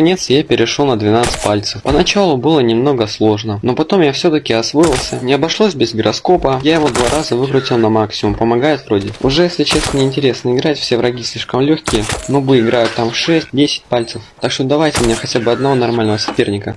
Наконец я перешел на 12 пальцев. Поначалу было немного сложно, но потом я все-таки освоился. Не обошлось без гироскопа. Я его два раза выкрутил на максимум. Помогает вроде. Уже, если честно, неинтересно играть. Все враги слишком легкие. Нубы играют там 6-10 пальцев. Так что давайте мне хотя бы одного нормального соперника.